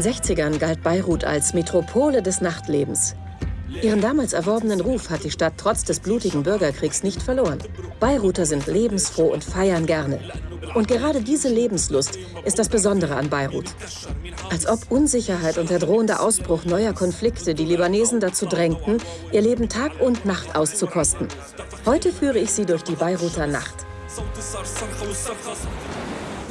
In den 60ern galt Beirut als Metropole des Nachtlebens. Ihren damals erworbenen Ruf hat die Stadt trotz des blutigen Bürgerkriegs nicht verloren. Beiruter sind lebensfroh und feiern gerne. Und gerade diese Lebenslust ist das Besondere an Beirut. Als ob Unsicherheit und der drohende Ausbruch neuer Konflikte die Libanesen dazu drängten, ihr Leben Tag und Nacht auszukosten. Heute führe ich Sie durch die Beiruter Nacht.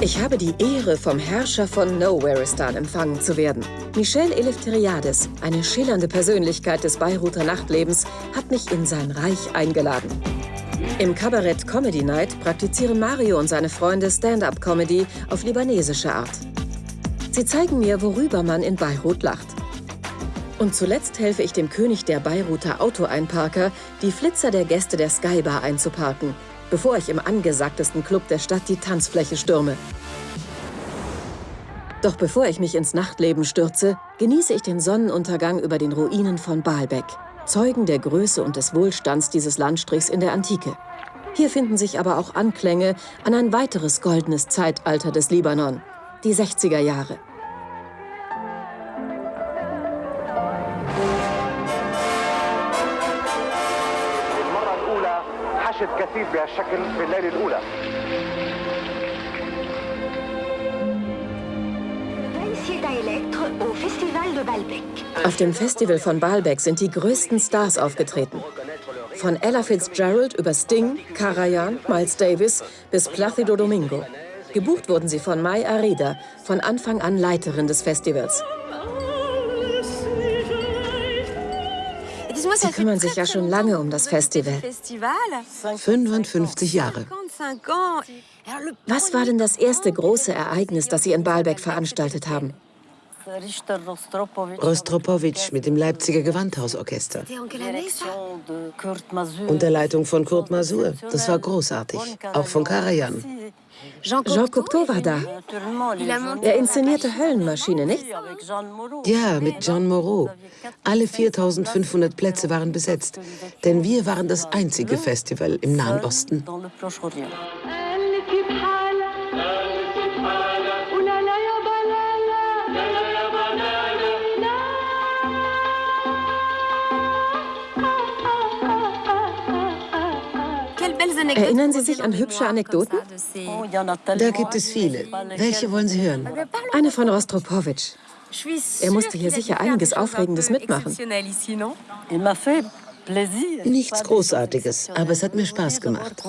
Ich habe die Ehre, vom Herrscher von Nowhereistan empfangen zu werden. Michel Eleftheriades, eine schillernde Persönlichkeit des Beiruter Nachtlebens, hat mich in sein Reich eingeladen. Im Kabarett Comedy Night praktizieren Mario und seine Freunde Stand-up-Comedy auf libanesische Art. Sie zeigen mir, worüber man in Beirut lacht. Und zuletzt helfe ich dem König der Beiruter Autoeinparker, die Flitzer der Gäste der Skybar einzuparken – bevor ich im angesagtesten Club der Stadt die Tanzfläche stürme. Doch bevor ich mich ins Nachtleben stürze, genieße ich den Sonnenuntergang über den Ruinen von Baalbek, Zeugen der Größe und des Wohlstands dieses Landstrichs in der Antike. Hier finden sich aber auch Anklänge an ein weiteres goldenes Zeitalter des Libanon, die 60er Jahre. نشط كثير بهالشكل في الليلة الأولى Auf dem Festival von Baalbek sind die größten Stars aufgetreten. Von Ella Fitzgerald über Sting, Karajan, Miles Davis bis Placido Domingo. Gebucht wurden sie von Mai Arida, von Anfang an Leiterin des Festivals. Sie kümmern sich ja schon lange um das Festival. 55 Jahre. Was war denn das erste große Ereignis, das Sie in Baalbek veranstaltet haben? Rostropowitsch mit dem Leipziger Gewandhausorchester. Unter Leitung von Kurt Masur. Das war großartig. Auch von Karajan. Jean Cocteau war da. Er inszenierte Höllenmaschine, nicht? Ja, mit Jean Moreau. Alle 4500 Plätze waren besetzt, denn wir waren das einzige Festival im Nahen Osten. Erinnern Sie sich an hübsche Anekdoten? Da gibt es viele. Welche wollen Sie hören? Eine von Rostropowitsch. Er musste hier sicher einiges Aufregendes mitmachen. Nichts Großartiges, aber es hat mir Spaß gemacht.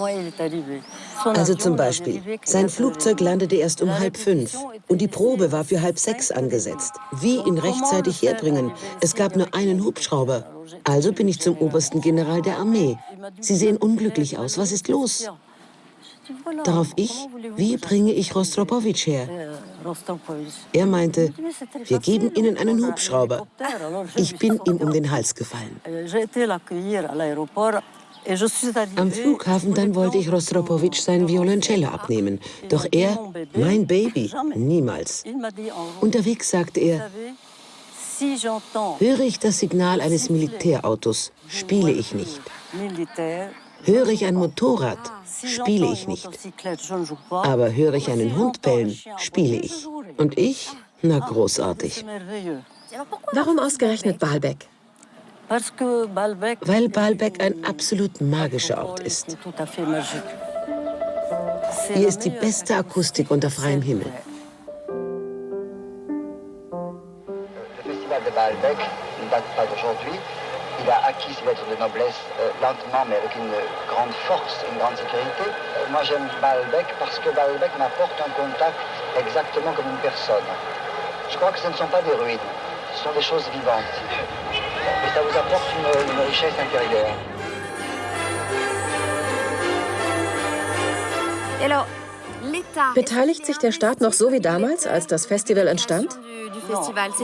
Also zum Beispiel, sein Flugzeug landete erst um halb fünf und die Probe war für halb sechs angesetzt. Wie ihn rechtzeitig herbringen? Es gab nur einen Hubschrauber. Also bin ich zum obersten General der Armee. Sie sehen unglücklich aus. Was ist los? Darauf ich, wie bringe ich Rostropowitsch her? Er meinte, wir geben Ihnen einen Hubschrauber. Ich bin ihm um den Hals gefallen. Am Flughafen dann wollte ich Rostropowitsch sein Violoncello abnehmen. Doch er, mein Baby, niemals. Unterwegs sagte er, höre ich das Signal eines Militärautos, spiele ich nicht. Höre ich ein Motorrad, spiele ich nicht. Aber höre ich einen Hund bellen, spiele ich. Und ich? Na, großartig. Warum ausgerechnet Baalbek? Weil Baalbek ein absolut magischer Ort ist. Hier ist die beste Akustik unter freiem Himmel. Festival de Baalbek ne date pas d'aujourd'hui. Il a acquis ses lettres de noblesse euh, lentement, mais avec une grande force, une grande sécurité. Euh, moi, j'aime Baalbek parce que Baalbek m'apporte un contact exactement comme une personne. Je crois que ce ne sont pas des ruines, ce sont des choses vivantes. Et ça vous apporte une, une richesse intérieure. Beteiligt sich der Staat noch so wie damals, als das Festival entstand?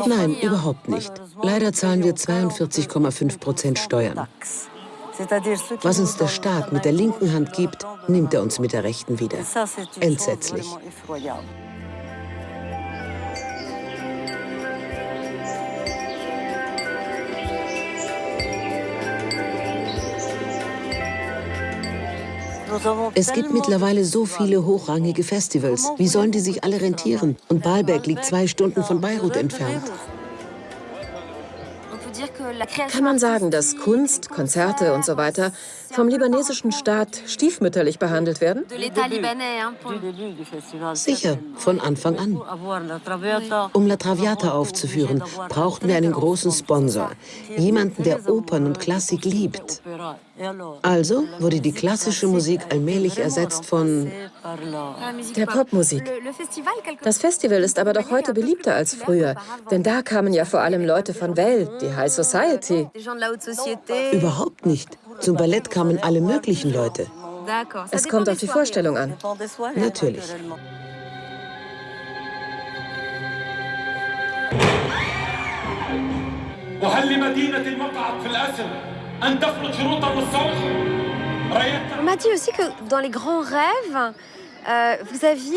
Nein, überhaupt nicht. Leider zahlen wir 42,5 Prozent Steuern. Was uns der Staat mit der linken Hand gibt, nimmt er uns mit der rechten wieder. Entsetzlich. Es gibt mittlerweile so viele hochrangige Festivals. Wie sollen die sich alle rentieren? Und Baalbek liegt zwei Stunden von Beirut entfernt. Kann man sagen, dass Kunst, Konzerte und so weiter vom libanesischen Staat stiefmütterlich behandelt werden? Sicher, von Anfang an. Um La Traviata aufzuführen, brauchten wir einen großen Sponsor. Jemanden, der Opern und Klassik liebt. Also wurde die klassische Musik allmählich ersetzt von... Der Popmusik. Das Festival ist aber doch heute beliebter als früher. Denn da kamen ja vor allem Leute von Welt, die High Society. Überhaupt nicht. Zum Ballett kamen alle möglichen Leute. Es kommt auf die Vorstellung an. Natürlich. وهل لمدينة المقعد في الأسر أن تفرض شروطا للصلح؟ On m'a dit aussi que dans les grands rêves, euh,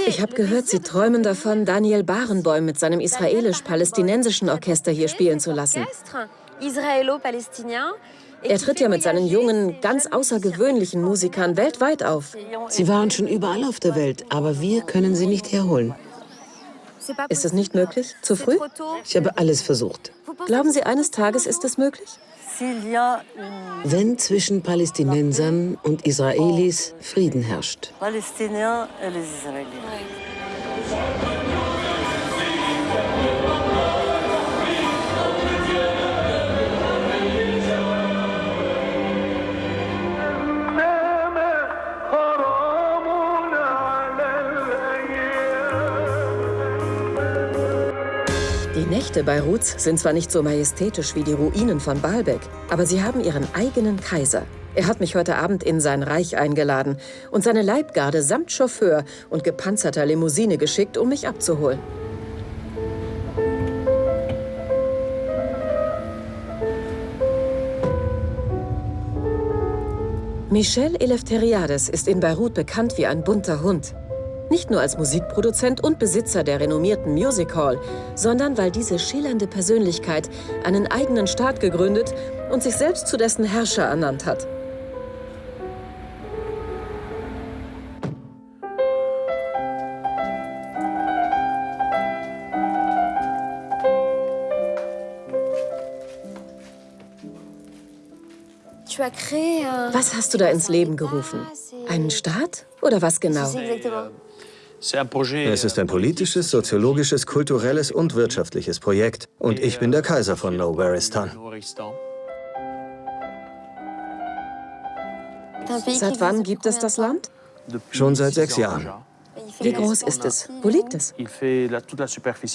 ich habe gehört, Sie träumen davon, Daniel Barenboim mit seinem israelisch-palästinensischen Orchester hier spielen zu lassen. Er tritt ja mit seinen jungen, ganz außergewöhnlichen Musikern weltweit auf. Sie waren schon überall auf der Welt, aber wir können sie nicht herholen. Ist es nicht möglich? Zu früh? Ich habe alles versucht. Glauben Sie, eines Tages ist es möglich? Wenn zwischen Palästinensern und Israelis Frieden herrscht. Die Nächte Beiruts sind zwar nicht so majestätisch wie die Ruinen von Baalbek, aber sie haben ihren eigenen Kaiser. Er hat mich heute Abend in sein Reich eingeladen und seine Leibgarde samt Chauffeur und gepanzerter Limousine geschickt, um mich abzuholen. Michel Eleftheriades ist in Beirut bekannt wie ein bunter Hund. Nicht nur als Musikproduzent und Besitzer der renommierten Music Hall, sondern weil diese schillernde Persönlichkeit einen eigenen Staat gegründet und sich selbst zu dessen Herrscher ernannt hat. Was hast du da ins Leben gerufen? Einen Staat? Oder was genau? Es ist ein politisches, soziologisches, kulturelles und wirtschaftliches Projekt. Und ich bin der Kaiser von Nowaristan. Seit wann gibt es das Land? Schon seit sechs Jahren. Wie groß ist es? Wo liegt es?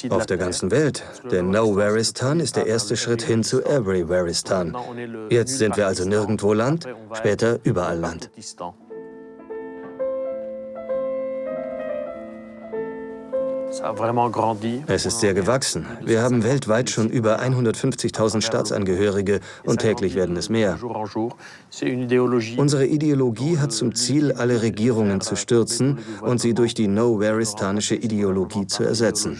Auf der ganzen Welt. Denn Nowaristan ist der erste Schritt hin zu Everywhereistan. Jetzt sind wir also nirgendwo Land, später überall Land. Es ist sehr gewachsen. Wir haben weltweit schon über 150.000 Staatsangehörige und täglich werden es mehr. Unsere Ideologie hat zum Ziel, alle Regierungen zu stürzen und sie durch die No-Waristanische Ideologie zu ersetzen.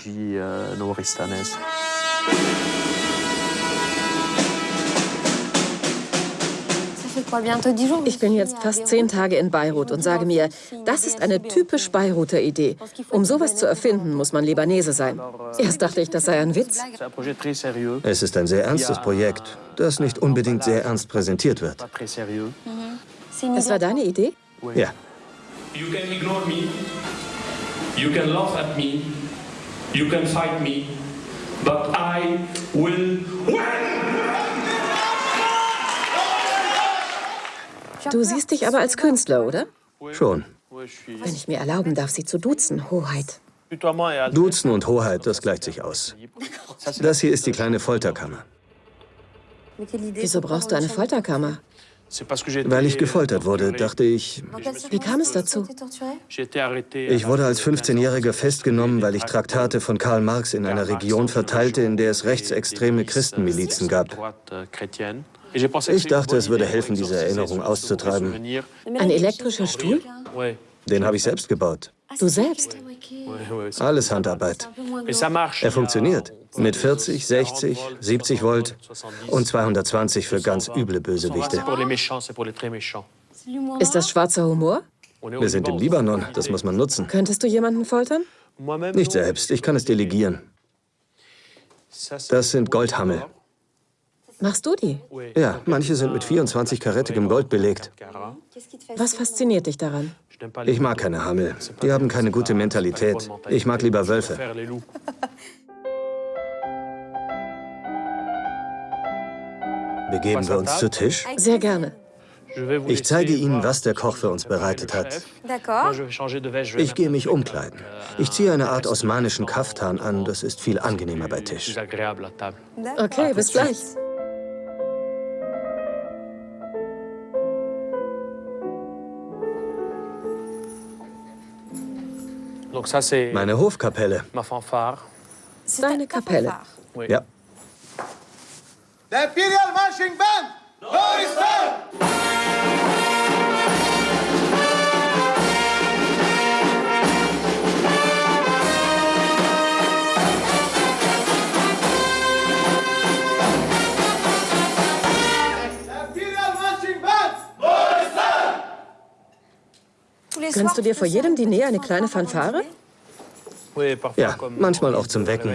Ich bin jetzt fast zehn Tage in Beirut und sage mir, das ist eine typisch Beiruter Idee. Um sowas zu erfinden, muss man Libanese sein. Erst dachte ich, das sei ein Witz. Es ist ein sehr ernstes Projekt, das nicht unbedingt sehr ernst präsentiert wird. Es war deine Idee? Ja. You can ignore me. You can laugh at me. You can fight me. But I will win! Du siehst dich aber als Künstler, oder? Schon. Wenn ich mir erlauben darf, Sie zu duzen, Hoheit. Duzen und Hoheit, das gleicht sich aus. Das hier ist die kleine Folterkammer. Wieso brauchst du eine Folterkammer? Weil ich gefoltert wurde, dachte ich, Wie kam es dazu? ich wurde als 15-Jähriger festgenommen, weil ich Traktate von Karl Marx in einer Region verteilte, in der es rechtsextreme Christenmilizen gab. Ich dachte, es würde helfen, diese Erinnerung auszutreiben. Ein elektrischer Stuhl? Den habe ich selbst gebaut. Du selbst? Alles Handarbeit. Er funktioniert. Mit 40, 60, 70 Volt und 220 für ganz üble Bösewichte. Ist das schwarzer Humor? Wir sind im Libanon, das muss man nutzen. Könntest du jemanden foltern? Nicht selbst, ich kann es delegieren. Das sind Goldhammel. Machst du die? Ja, manche sind mit 24 karätigem Gold belegt. Was fasziniert dich daran? Ich mag keine Hammel. Die haben keine gute Mentalität. Ich mag lieber Wölfe. Begeben wir uns zu Tisch? Sehr gerne. Ich zeige Ihnen, was der Koch für uns bereitet hat. Ich gehe mich umkleiden. Ich ziehe eine Art osmanischen Kaftan an. Das ist viel angenehmer bei Tisch. Okay, bis gleich. Meine Hofkapelle. Deine Kapelle. Ja. The Imperial Marching Band! Doristan! Gönnst du dir vor jedem Diner eine kleine Fanfare? Ja, manchmal auch zum Wecken.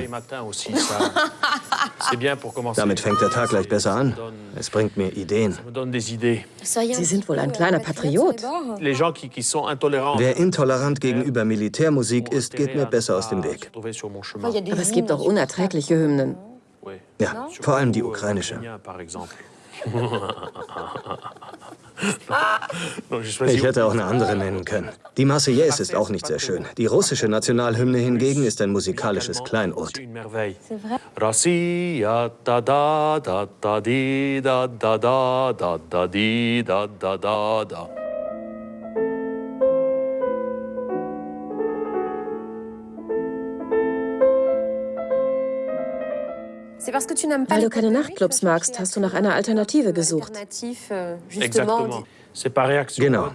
Damit fängt der Tag gleich besser an. Es bringt mir Ideen. Sie sind wohl ein kleiner Patriot. Wer intolerant gegenüber Militärmusik ist, geht mir besser aus dem Weg. Aber es gibt auch unerträgliche Hymnen. Ja, vor allem die ukrainische. Ich hätte auch eine andere nennen können. Die Marseillaise ist auch nicht sehr schön. Die russische Nationalhymne hingegen ist ein musikalisches Kleinod. Russia, da da da da di da da da da da di da da da da. Weil du keine Nachtclubs magst, hast du nach einer Alternative gesucht. Genau.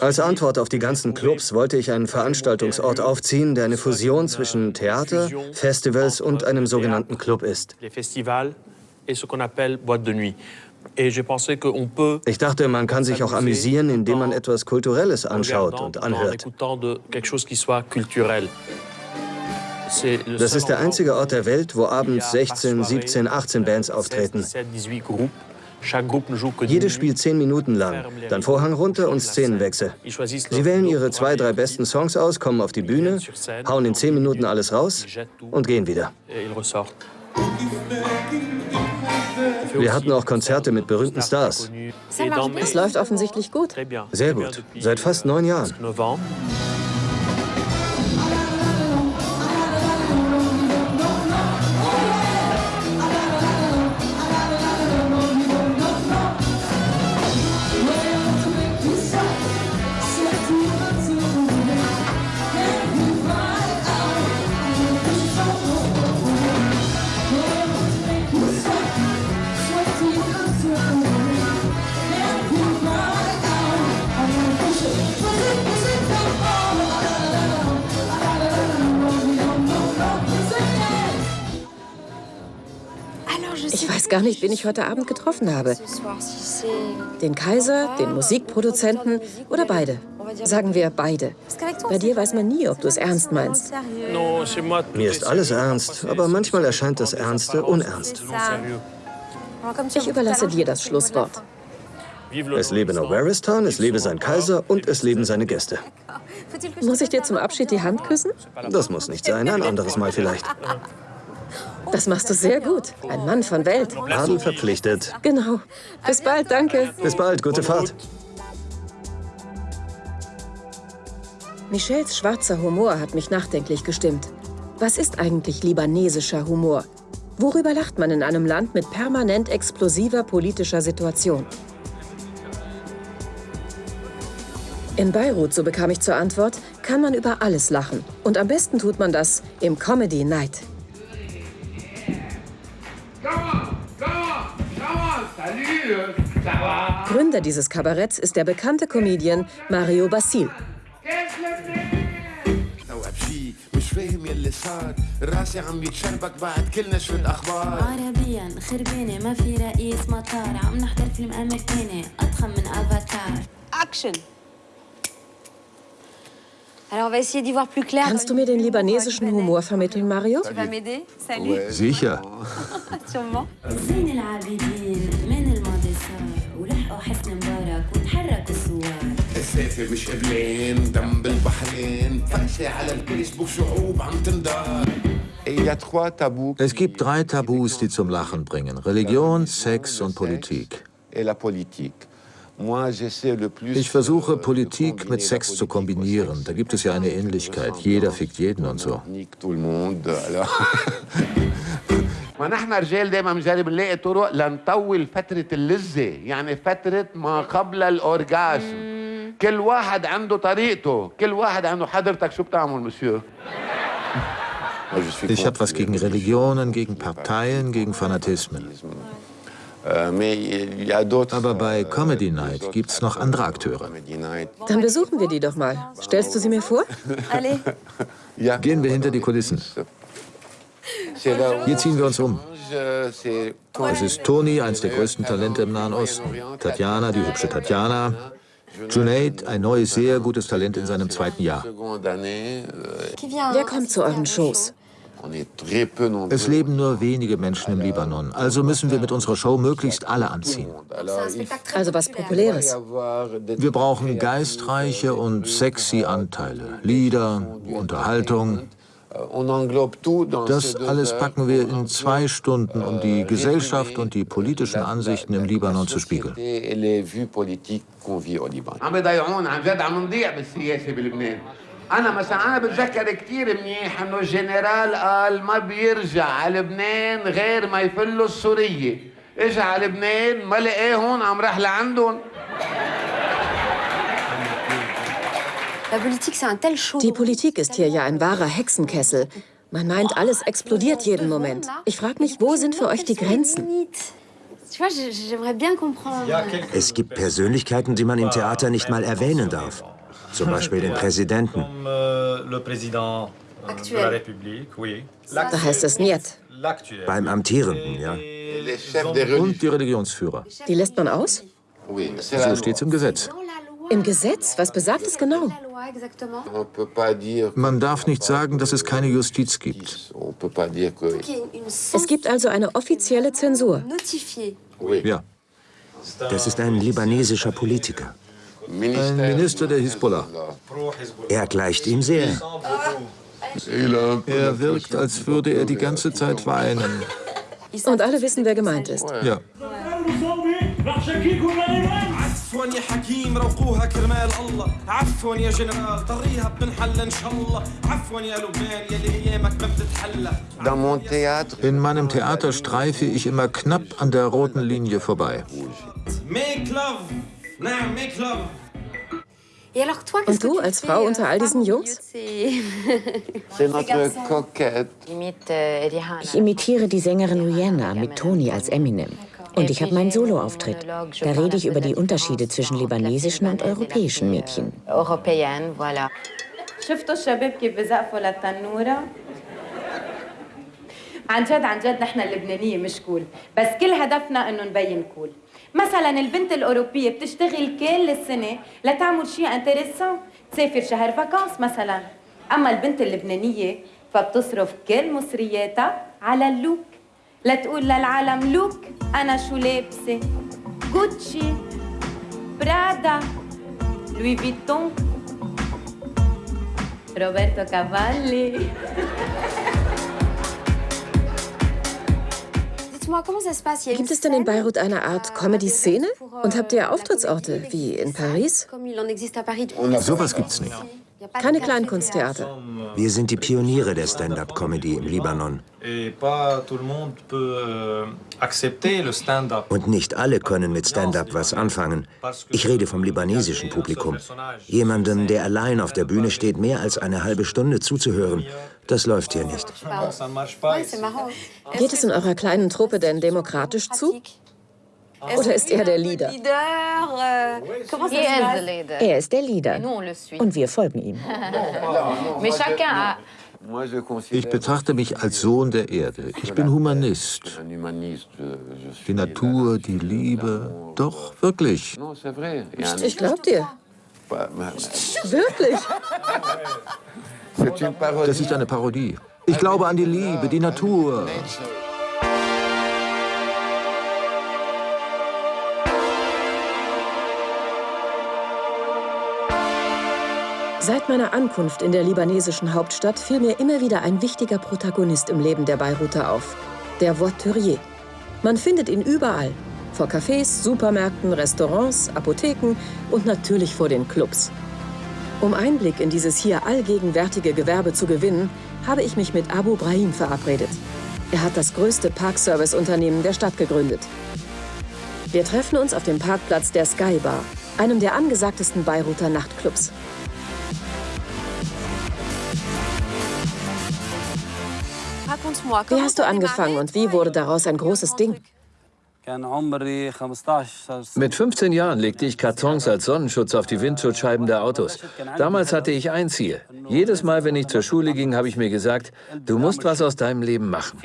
Als Antwort auf die ganzen Clubs wollte ich einen Veranstaltungsort aufziehen, der eine Fusion zwischen Theater, Festivals und einem sogenannten Club ist. Ich dachte, man kann sich auch amüsieren, indem man etwas Kulturelles anschaut und anhört. Das ist der einzige Ort der Welt, wo abends 16, 17, 18 Bands auftreten. Jede spielt zehn Minuten lang, dann Vorhang runter und Szenenwechsel. Sie wählen ihre zwei, drei besten Songs aus, kommen auf die Bühne, hauen in zehn Minuten alles raus und gehen wieder. Wir hatten auch Konzerte mit berühmten Stars. Es läuft offensichtlich gut. Sehr gut. Seit fast neun Jahren. Weiß gar nicht, wen ich heute Abend getroffen habe. Den Kaiser, den Musikproduzenten oder beide. Sagen wir beide. Bei dir weiß man nie, ob du es ernst meinst. Mir ist alles ernst, aber manchmal erscheint das Ernste unernst. Ich überlasse dir das Schlusswort. Es lebe Nowaristan, es lebe sein Kaiser und es leben seine Gäste. Muss ich dir zum Abschied die Hand küssen? Das muss nicht sein, ein anderes Mal vielleicht. Das machst du sehr gut. Ein Mann von Welt. Adel verpflichtet. Genau. Bis bald, danke. Bis bald, gute Fahrt. Michels schwarzer Humor hat mich nachdenklich gestimmt. Was ist eigentlich libanesischer Humor? Worüber lacht man in einem Land mit permanent explosiver politischer Situation? In Beirut, so bekam ich zur Antwort, kann man über alles lachen. Und am besten tut man das im Comedy Night. Gründer dieses Kabaretts ist der bekannte Comedian Mario Basil. مش فاهم يلي صار راسي عم يتشربك بعد كل نشرة اخبار عربيا خربانه ما في رئيس مطار عم نحضر فيلم امريكاني اضخم من افاتار اكشن Kannst du mir den libanesischen Humor vermitteln, Mario? Sicher. Es gibt drei Tabus, die zum Lachen bringen. Religion, Sex und Politik. Ich versuche, Politik mit Sex zu kombinieren. Da gibt es ja eine Ähnlichkeit. Jeder fickt jeden und so. ونحن رجال دائما بنجرب نلاقي طرق لنطول فترة اللذة يعني فترة ما قبل الأورجازم كل واحد عنده طريقته كل واحد عنده حضرتك شو بتعمل مسيو Ich habe was gegen Religionen, gegen Parteien, gegen Fanatismen. Aber bei Comedy Night gibt es noch andere Akteure. Dann besuchen wir die doch mal. Stellst du sie mir vor? Gehen wir hinter die Kulissen. Hier ziehen wir uns um. Es ist Toni, eines der größten Talente im Nahen Osten. Tatjana, die hübsche Tatjana. Junaid, ein neues, sehr gutes Talent in seinem zweiten Jahr. Wer kommt zu euren Shows? Es leben nur wenige Menschen im Libanon, also müssen wir mit unserer Show möglichst alle anziehen. Also was Populäres. Wir brauchen geistreiche und sexy Anteile, Lieder, Unterhaltung. Das alles packen wir in zwei Stunden, um die Gesellschaft und die politischen Ansichten im Libanon zu spiegeln. انا مثلا انا بتذكر كثير منيح انه الجنرال قال ما بيرجع على لبنان غير ما يفلوا السوريه اجى على لبنان ما لقاهم عم راح لعندهم Die Politik ist hier ja ein wahrer Hexenkessel. Man meint, alles explodiert jeden Moment. Ich frage mich, wo sind für euch die Grenzen? Es gibt Persönlichkeiten, die man im Theater nicht mal erwähnen darf. Zum Beispiel den Präsidenten. Da heißt es Niet. Beim Amtierenden, ja. Und die Religionsführer. Die lässt man aus? So steht's im Gesetz. Im Gesetz? Was besagt es genau? Man darf nicht sagen, dass es keine Justiz gibt. Es gibt also eine offizielle Zensur. Ja. Das ist ein libanesischer Politiker. Ein Minister der Hisbollah. Er gleicht ihm sehr. Er wirkt, als würde er die ganze Zeit weinen. Und alle wissen, wer gemeint ist. Ja. عفوا يا حكيم روقوها كرمال الله عفوا يا جنرال طريها بنحل ان شاء الله عفوا يا لبنان يلي ايامك ما بتتحلى In meinem Theater streife ich immer knapp an der roten Linie vorbei. Make love نعم make love Und du als Frau unter all diesen Jungs? Ich imitiere die Sängerin Rihanna mit Toni als Eminem. Und ich habe meinen Soloauftritt. Da rede ich über die Unterschiede zwischen libanesischen und europäischen Mädchen. شفتوا الشباب كيف بزقفوا للتنورة؟ عن جد عن جد نحن اللبنانية مش كول بس كل هدفنا انه نبين كول مثلا البنت الأوروبية بتشتغل كل السنة لتعمل شيء انتريسون تسافر شهر فاكانس مثلا أما البنت اللبنانية فبتصرف كل مصرياتها على اللوك لتقول للعالم لوك أنا شو لابسة جوتشي برادا لوي فيتون روبرتو كافالي Gibt es denn in Beirut eine Art Comedy-Szene? Und habt ihr Auftrittsorte, wie in Paris? Sowas gibt's nicht. Keine Kleinkunsttheater. Wir sind die Pioniere der Stand-up-Comedy im Libanon. Und nicht alle können mit Stand-up was anfangen. Ich rede vom libanesischen Publikum. Jemandem, der allein auf der Bühne steht, mehr als eine halbe Stunde zuzuhören, das läuft hier nicht. Geht es in eurer kleinen Truppe denn demokratisch zu? Oder ist er der Leader? Er ist der Leader. Und wir folgen ihm. Ich betrachte mich als Sohn der Erde. Ich bin Humanist. Die Natur, die Liebe. Doch, wirklich. Ich glaub dir. Wirklich? Das ist eine Parodie. Ich glaube an die Liebe, die Natur. Seit meiner Ankunft in der libanesischen Hauptstadt fiel mir immer wieder ein wichtiger Protagonist im Leben der Beiruter auf. Der Voiturier. Man findet ihn überall. Vor Cafés, Supermärkten, Restaurants, Apotheken und natürlich vor den Clubs. Um Einblick in dieses hier allgegenwärtige Gewerbe zu gewinnen, habe ich mich mit Abu Brahim verabredet. Er hat das größte Parkservice-Unternehmen der Stadt gegründet. Wir treffen uns auf dem Parkplatz der Sky Bar, einem der angesagtesten Beiruter Nachtclubs. Wie hast du angefangen und wie wurde daraus ein großes Ding? Mit 15 Jahren legte ich Kartons als Sonnenschutz auf die Windschutzscheiben der Autos. Damals hatte ich ein Ziel. Jedes Mal, wenn ich zur Schule ging, habe ich mir gesagt, du musst was aus deinem Leben machen.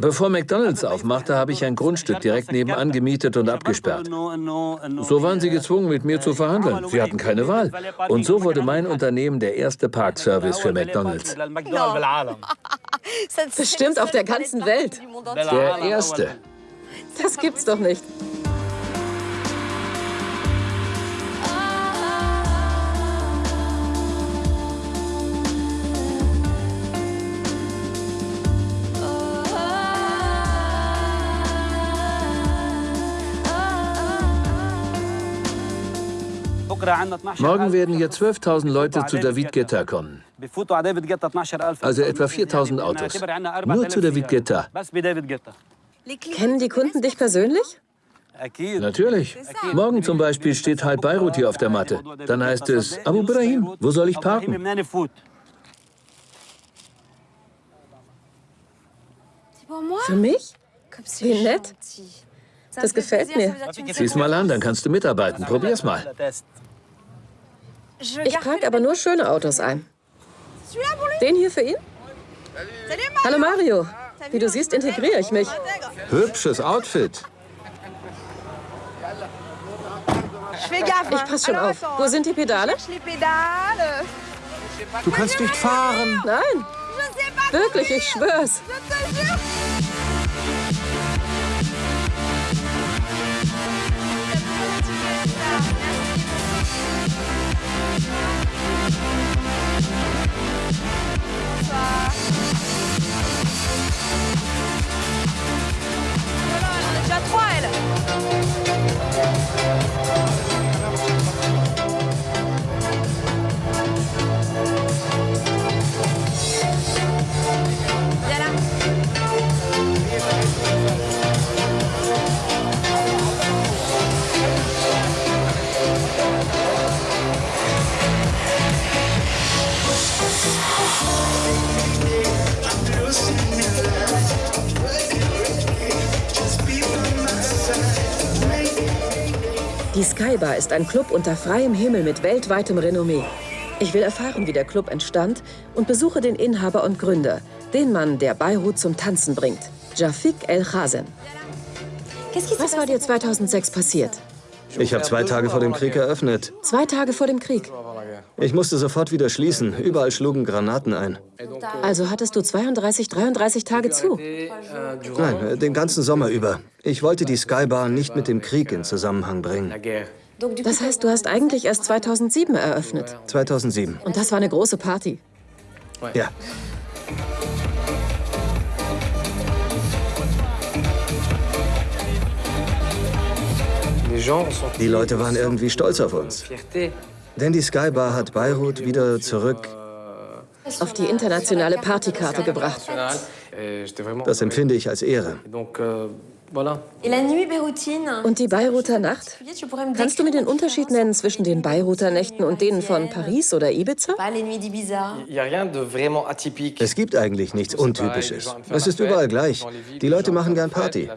Bevor McDonalds aufmachte, habe ich ein Grundstück direkt nebenan gemietet und abgesperrt. So waren sie gezwungen, mit mir zu verhandeln. Sie hatten keine Wahl. Und so wurde mein Unternehmen der erste Parkservice für McDonalds. Bestimmt auf der ganzen Welt. Der erste. Das gibt's doch nicht. Morgen werden hier 12.000 Leute zu David Guetta kommen. Also etwa 4.000 Autos. Nur zu David Guetta. Kennen die Kunden dich persönlich? Natürlich. Morgen zum Beispiel steht halb Beirut hier auf der Matte. Dann heißt es, Abu Brahim, wo soll ich parken? Für mich? Wie nett. Das gefällt mir. Sieh's mal an, dann kannst du mitarbeiten. Probier's mal. Ich trage aber nur schöne Autos ein. Den hier für ihn? Hallo Mario. Wie du siehst, integriere ich mich. Hübsches Outfit. Ich passe schon auf. Wo sind die Pedale? Du kannst nicht fahren. Nein. Wirklich, ich schwör's. 坏了。Die Skybar ist ein Club unter freiem Himmel mit weltweitem Renommee. Ich will erfahren, wie der Club entstand und besuche den Inhaber und Gründer, den Mann, der Beirut zum Tanzen bringt, Jafik El Khazen. Was war dir 2006 passiert? Ich habe zwei Tage vor dem Krieg eröffnet. Zwei Tage vor dem Krieg? Ich musste sofort wieder schließen. Überall schlugen Granaten ein. Also hattest du 32, 33 Tage zu? Nein, den ganzen Sommer über. Ich wollte die Skybar nicht mit dem Krieg in Zusammenhang bringen. Das heißt, du hast eigentlich erst 2007 eröffnet? 2007. Und das war eine große Party? Ja. Die Leute waren irgendwie stolz auf uns. Denn die Skybar hat Beirut wieder zurück auf die internationale Partykarte gebracht. Das empfinde ich als Ehre. Und die Beiruter Nacht? Kannst du mir den Unterschied nennen zwischen den Beiruter Nächten und denen von Paris oder Ibiza? Es gibt eigentlich nichts Untypisches. Es ist überall gleich. Die Leute machen gern Party.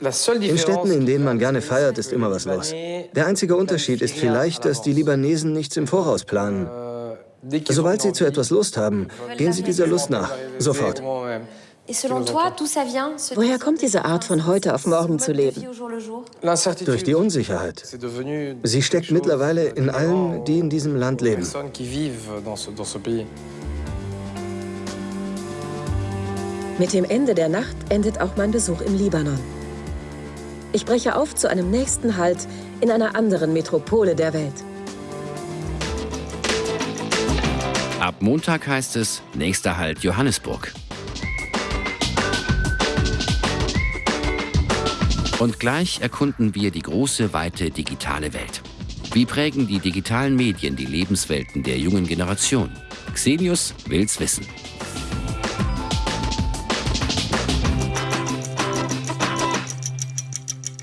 In Städten, in denen man gerne feiert, ist immer was los. Der einzige Unterschied ist vielleicht, dass die Libanesen nichts im Voraus planen. Sobald sie zu etwas Lust haben, gehen sie dieser Lust nach. Sofort. Woher kommt diese Art von heute auf morgen zu leben? Durch die Unsicherheit. Sie steckt mittlerweile in allen, die in diesem Land leben. Mit dem Ende der Nacht endet auch mein Besuch im Libanon. Ich breche auf zu einem nächsten Halt in einer anderen Metropole der Welt. Ab Montag heißt es nächster Halt Johannesburg. Und gleich erkunden wir die große, weite digitale Welt. Wie prägen die digitalen Medien die Lebenswelten der jungen Generation? Xenius will's wissen.